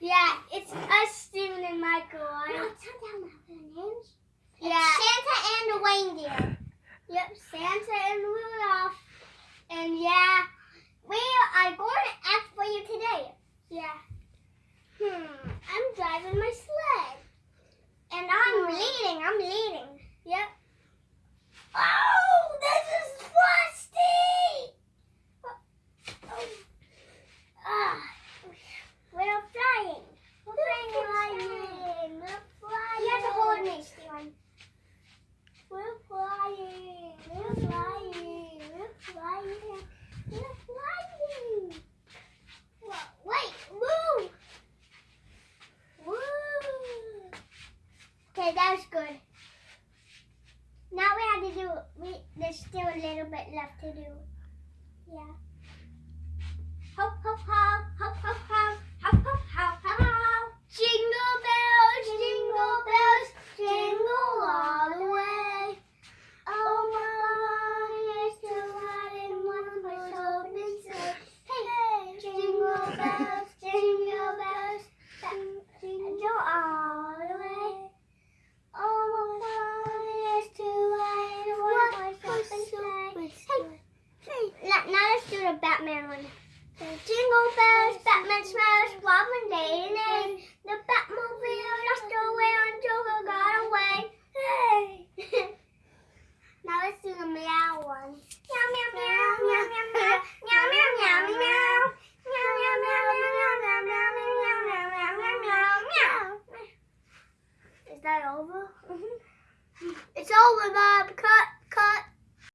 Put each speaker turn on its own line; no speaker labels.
Yeah, it's us, Steven and Michael.
No,
right?
it's not down their names.
Yeah.
Santa and the reindeer.
Yep, Santa and Rudolph. And yeah,
We are going to ask for you today.
yeah. Hmm,
Okay, that was good. Now we have to do, we, there's still a little bit left to do. Yeah. a Batman one. The jingle bells, Batman smiles, Robin day and day. The Batmobile lost away when Joker got away. Hey! now let's do the meow one. Meow, meow, meow, meow, meow, meow, meow, meow, meow, meow. Is that over? Mm -hmm. It's over, Bob. Come